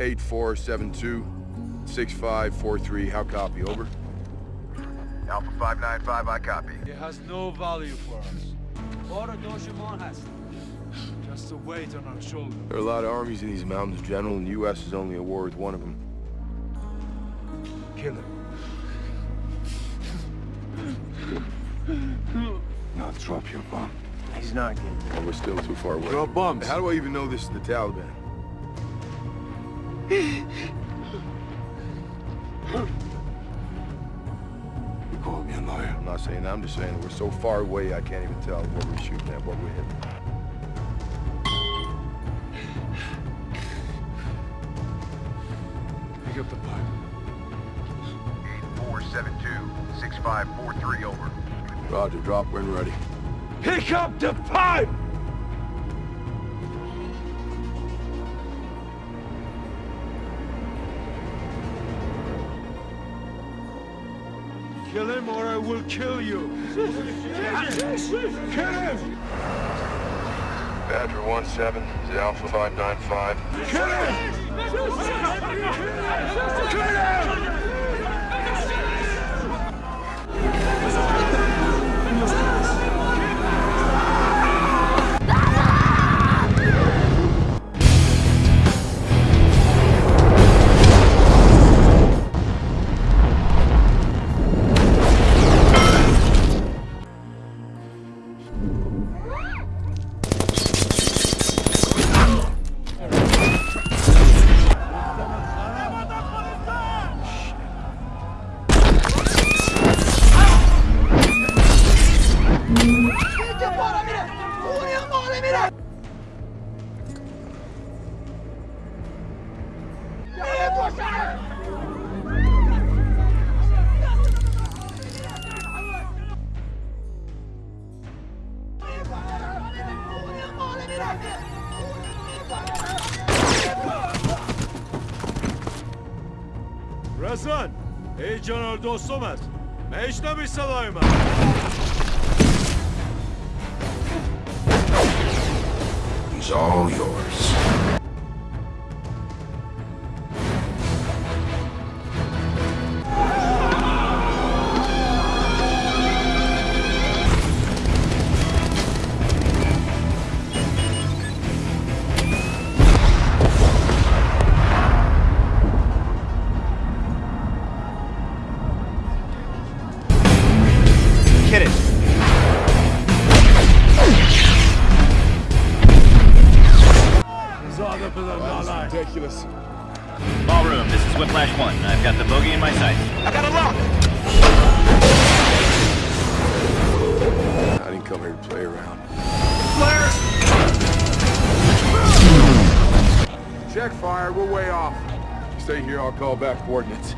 8472 6543. How copy? Over. Alpha 595, I copy. It has no value for us. Or a Dojimon has. Just a weight on our shoulder. There are a lot of armies in these mountains, General, and the U.S. is only a war with one of them. Kill him. Now drop your bomb. He's not getting Oh, we're still too far away. Drop bombs. How do I even know this is the Taliban? You called me a liar. I'm not saying that, I'm just saying that we're so far away I can't even tell what we're shooting at, what we're hitting. Pick up the pipe. 8472 6543, over. Roger, drop when ready. Pick up the pipe! Kill him or I will kill you! Kill him! Badger 17 is Alpha 595. Kill him! Kill him! Muharrem İnce! Uğrayan Muharrem İnce! Nereye koşar? Razan, ey canar dostumet, mecnemi salaymet. Hit it. Ridiculous. Ballroom, this is Whiplash 1. I've got the bogey in my sights. I got a lock! I didn't come here to play around. Check fire, we're way off. Stay here, I'll call back coordinates.